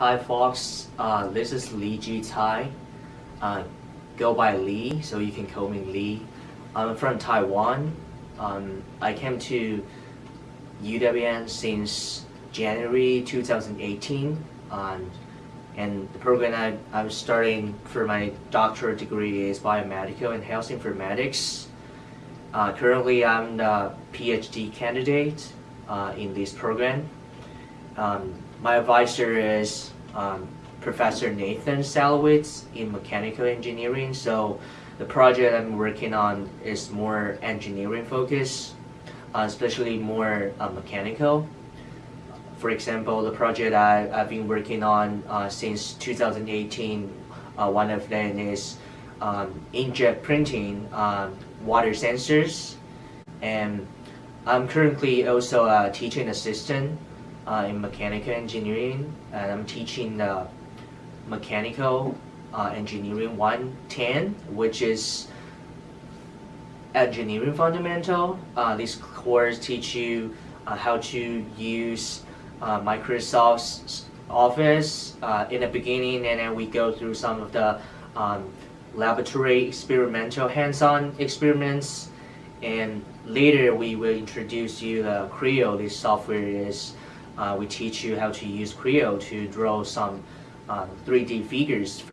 Hi Fox, uh, this is Lee Ji Tai. Uh, go by Lee, so you can call me Lee. I'm from Taiwan. Um, I came to UWM since January 2018. Um, and the program I, I'm starting for my doctorate degree is biomedical and health informatics. Uh, currently, I'm the PhD candidate uh, in this program. Um, my advisor is um, Professor Nathan Salowitz in mechanical engineering. So the project I'm working on is more engineering focused, uh, especially more uh, mechanical. For example, the project I, have been working on uh, since 2018, uh, one of them is um, inkjet printing um, water sensors. And I'm currently also a teaching assistant uh, in mechanical engineering, and I'm teaching the mechanical uh, engineering 110, which is engineering fundamental. Uh, this course teach you uh, how to use uh, Microsoft's Office uh, in the beginning, and then we go through some of the um, laboratory experimental hands-on experiments, and later we will introduce you the Creo. This software is uh, we teach you how to use Creo to draw some um, 3D figures.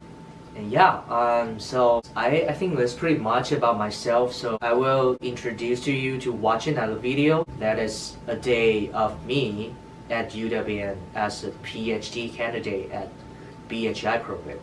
And yeah, um, so I, I think that's pretty much about myself. So I will introduce to you to watch another video. That is a day of me at UWM as a PhD candidate at BHI program.